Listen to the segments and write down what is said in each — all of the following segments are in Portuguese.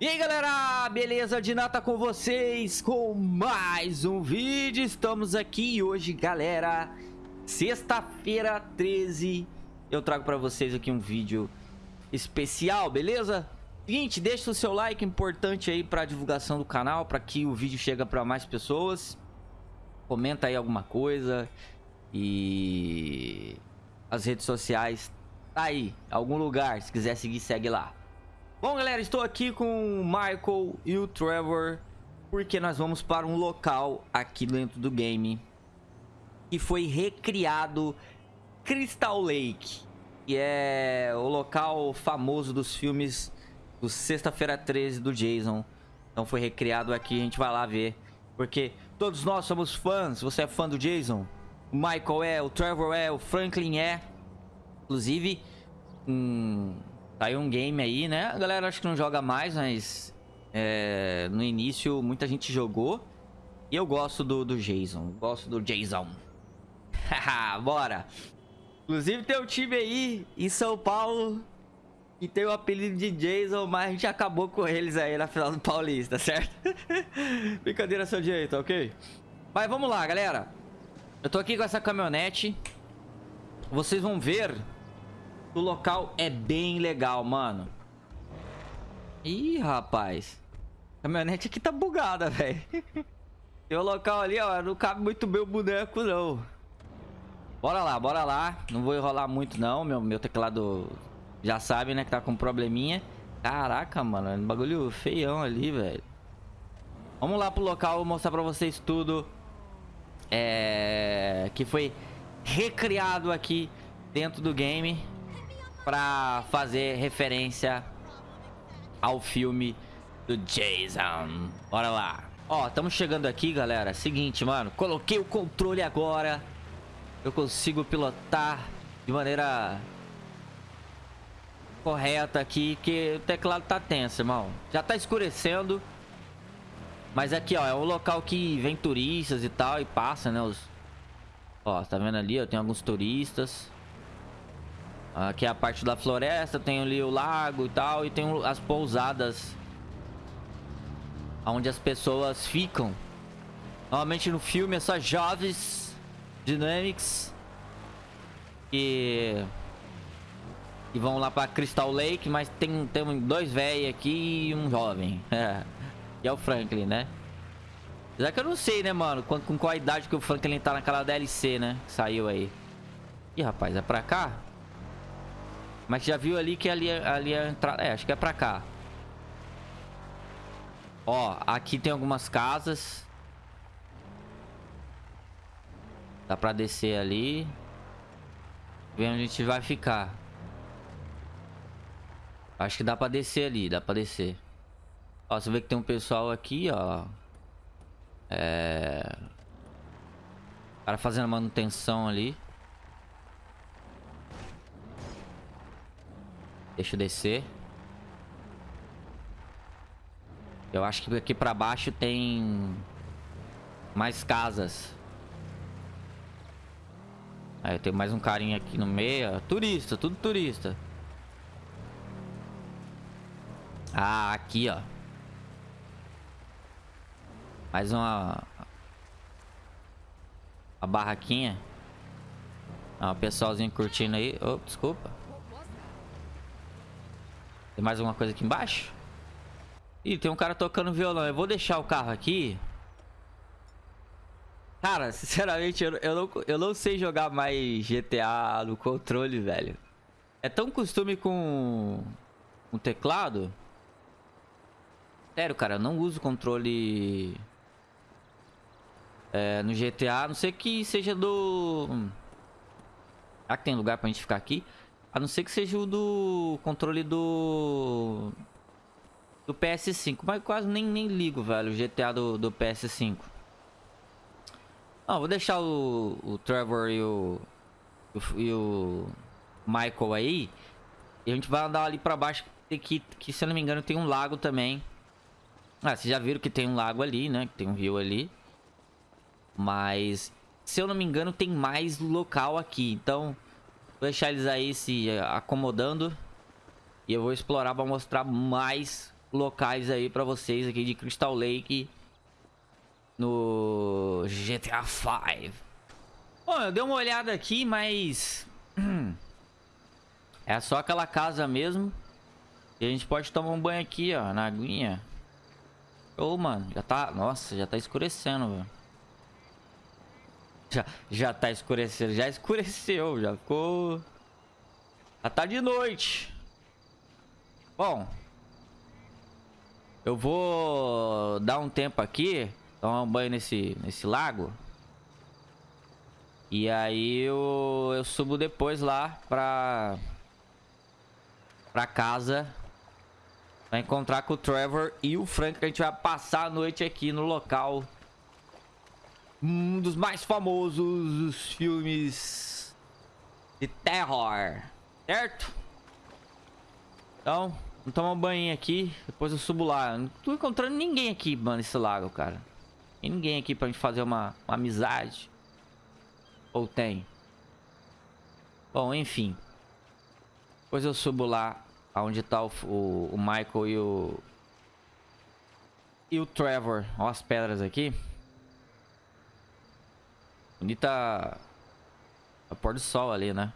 E aí galera, beleza? De nata com vocês com mais um vídeo Estamos aqui hoje galera Sexta-feira 13 Eu trago pra vocês aqui um vídeo especial, beleza? Seguinte, deixa o seu like importante aí pra divulgação do canal Pra que o vídeo chegue pra mais pessoas Comenta aí alguma coisa E... As redes sociais Tá aí, algum lugar Se quiser seguir, segue lá Bom, galera, estou aqui com o Michael e o Trevor porque nós vamos para um local aqui dentro do game que foi recriado Crystal Lake, que é o local famoso dos filmes do Sexta-feira 13 do Jason. Então foi recriado aqui, a gente vai lá ver, porque todos nós somos fãs, você é fã do Jason, o Michael é, o Trevor é, o Franklin é, inclusive... Hum, Saiu um game aí, né? A galera acho que não joga mais, mas... É, no início muita gente jogou. E eu gosto do, do Jason. Gosto do Jason. Bora. Inclusive tem um time aí em São Paulo que tem o apelido de Jason, mas a gente acabou com eles aí na final do Paulista, certo? Brincadeira seu direito, ok? Mas vamos lá, galera. Eu tô aqui com essa caminhonete. Vocês vão ver o local é bem legal, mano. Ih, rapaz. A caminhonete aqui tá bugada, velho. Tem o local ali, ó. Não cabe muito bem o boneco, não. Bora lá, bora lá. Não vou enrolar muito, não. Meu, meu teclado já sabe, né? Que tá com probleminha. Caraca, mano. É um bagulho feião ali, velho. Vamos lá pro local. Vou mostrar pra vocês tudo. É... Que foi recriado aqui dentro do game pra fazer referência ao filme do Jason. Bora lá. Ó, estamos chegando aqui, galera. Seguinte, mano. Coloquei o controle agora. Eu consigo pilotar de maneira correta aqui, que o teclado tá tenso, irmão. Já tá escurecendo. Mas aqui, ó, é um local que vem turistas e tal, e passa, né, os... Ó, tá vendo ali, ó, tem alguns turistas. Aqui é a parte da floresta, tem ali o lago e tal, e tem as pousadas onde as pessoas ficam. Normalmente no filme é só jovens Dynamics que, que vão lá pra Crystal Lake, mas tem, tem dois velhos aqui e um jovem. É. E é o Franklin, né? Apesar que eu não sei, né, mano, com, com qual idade que o Franklin tá naquela DLC, né? Saiu aí. Ih, rapaz, é pra cá? Mas já viu ali que ali, ali é entrada. É, acho que é pra cá. Ó, aqui tem algumas casas. Dá pra descer ali. Ver onde a gente vai ficar. Acho que dá pra descer ali, dá pra descer. Ó, você vê que tem um pessoal aqui, ó. É... O cara fazendo manutenção ali. Deixa eu descer. Eu acho que aqui pra baixo tem... Mais casas. Aí tem mais um carinha aqui no meio. Turista, tudo turista. Ah, aqui, ó. Mais uma... A barraquinha. Ó, o pessoalzinho curtindo aí. Oh, desculpa. Tem mais alguma coisa aqui embaixo? Ih, tem um cara tocando violão. Eu vou deixar o carro aqui. Cara, sinceramente, eu, eu, não, eu não sei jogar mais GTA no controle, velho. É tão costume com o teclado. Sério, cara, eu não uso controle é, no GTA. A não ser que seja do... Será que tem lugar pra gente ficar aqui? A não ser que seja o do controle do... Do PS5. Mas quase nem, nem ligo, velho, o GTA do, do PS5. Não, vou deixar o, o Trevor e o, o, e o Michael aí. E a gente vai andar ali pra baixo. Que, que, se eu não me engano, tem um lago também. Ah, vocês já viram que tem um lago ali, né? Que tem um rio ali. Mas, se eu não me engano, tem mais local aqui. Então... Vou deixar eles aí se acomodando. E eu vou explorar para mostrar mais locais aí pra vocês aqui de Crystal Lake no GTA V. Bom, eu dei uma olhada aqui, mas... é só aquela casa mesmo. E a gente pode tomar um banho aqui, ó, na aguinha. Ô, oh, mano, já tá... Nossa, já tá escurecendo, velho. Já, já tá escurecendo, já escureceu, já ficou... Já tá de noite. Bom. Eu vou dar um tempo aqui. Tomar um banho nesse, nesse lago. E aí eu, eu subo depois lá pra... Pra casa. Pra encontrar com o Trevor e o Frank. Que a gente vai passar a noite aqui no local. Um dos mais famosos filmes de terror. Certo? Então, vamos tomar um banho aqui. Depois eu subo lá. Não tô encontrando ninguém aqui, mano, nesse lago, cara. Tem ninguém aqui pra gente fazer uma, uma amizade. Ou tem? Bom, enfim. Depois eu subo lá onde tá o, o, o Michael e o... E o Trevor. Olha as pedras aqui. Bonita... A pôr do sol ali, né?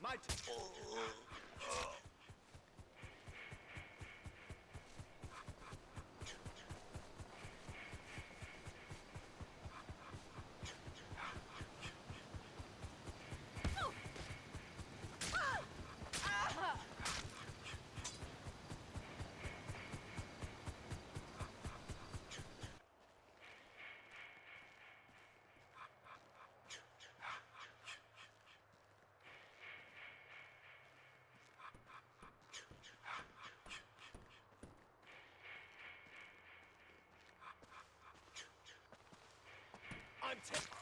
My turn. Oh. Oh.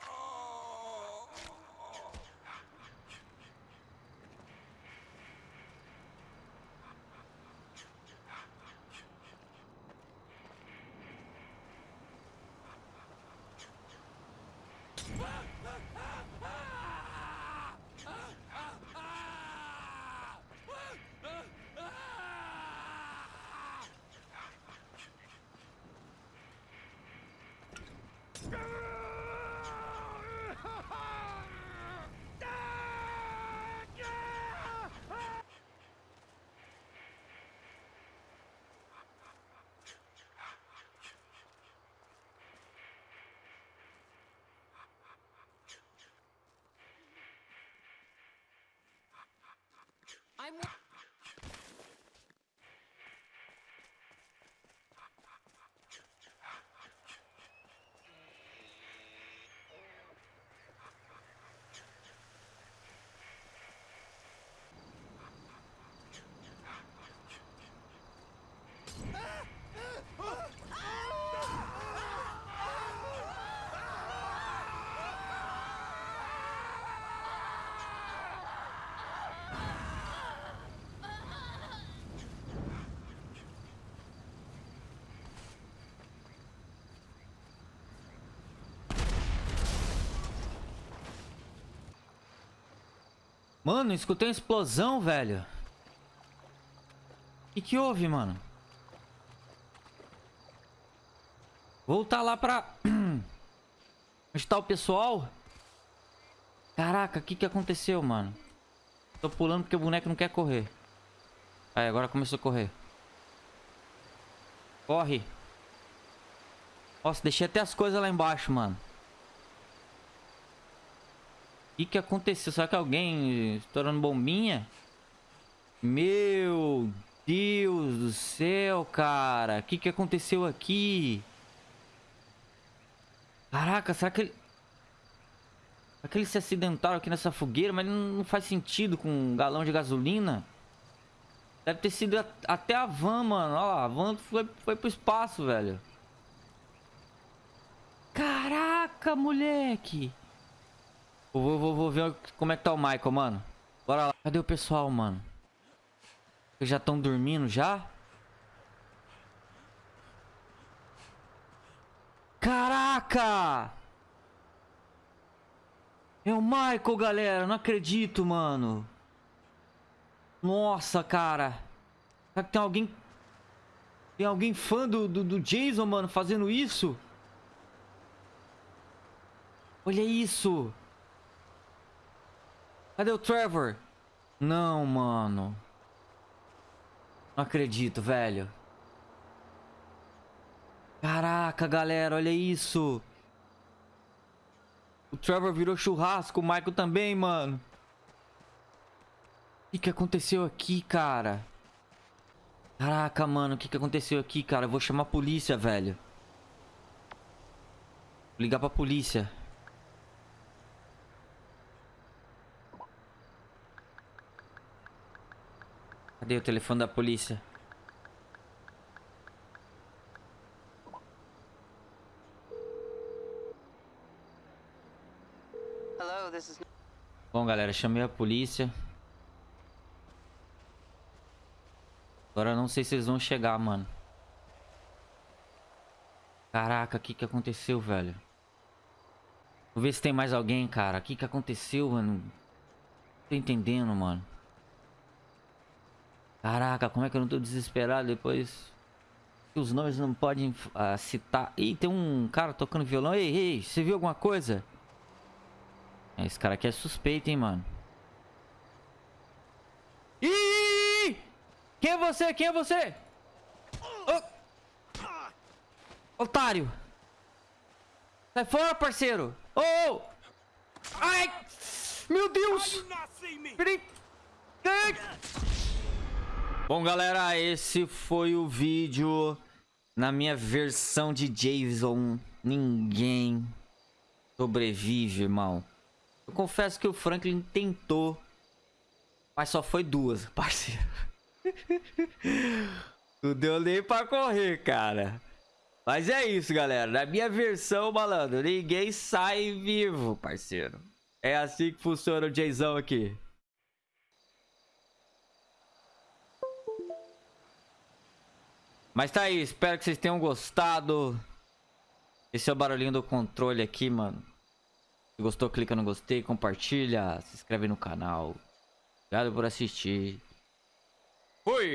Mano, escutei uma explosão, velho. O que, que houve, mano? Voltar lá pra... Onde tá o pessoal? Caraca, o que, que aconteceu, mano? Tô pulando porque o boneco não quer correr. Aí, agora começou a correr. Corre. Nossa, deixei até as coisas lá embaixo, mano. Que, que aconteceu? Será que alguém estourando bombinha? Meu Deus do céu, cara. O que, que aconteceu aqui? Caraca, será que ele... Será que eles se acidentaram aqui nessa fogueira? Mas não faz sentido com um galão de gasolina. Deve ter sido até a van, mano. Olha lá, a van foi, foi pro espaço, velho. Caraca, moleque. Vou, vou, vou ver como é que tá o Michael, mano. Bora lá. Cadê o pessoal, mano? Eles já estão dormindo já? Caraca! É o Michael, galera. Não acredito, mano. Nossa, cara. Será que tem alguém... Tem alguém fã do, do, do Jason, mano, fazendo isso? Olha isso. Cadê o Trevor? Não, mano. Não acredito, velho. Caraca, galera, olha isso. O Trevor virou churrasco, o Michael também, mano. O que, que aconteceu aqui, cara? Caraca, mano, o que, que aconteceu aqui, cara? Eu vou chamar a polícia, velho. Vou ligar pra polícia. Cadê o telefone da polícia? Bom, galera, chamei a polícia. Agora eu não sei se eles vão chegar, mano. Caraca, o que que aconteceu, velho? Vou ver se tem mais alguém, cara. O que que aconteceu, mano? Não tô entendendo, mano. Caraca, como é que eu não tô desesperado depois? Os nomes não podem uh, citar. Ih, tem um cara tocando violão. Ei, ei, você viu alguma coisa? Esse cara aqui é suspeito, hein, mano. Ih! Quem é você? Quem é você? Oh! Otário! Sai fora, parceiro! Oh! Ai! Meu Deus! Peraí! Bom, galera, esse foi o vídeo na minha versão de Jason. Ninguém sobrevive, irmão. Eu confesso que o Franklin tentou, mas só foi duas, parceiro. Não deu nem pra correr, cara. Mas é isso, galera. Na minha versão, malandro, ninguém sai vivo, parceiro. É assim que funciona o Jason aqui. Mas tá aí, espero que vocês tenham gostado. Esse é o barulhinho do controle aqui, mano. Se gostou, clica no gostei, compartilha, se inscreve no canal. Obrigado por assistir. Fui!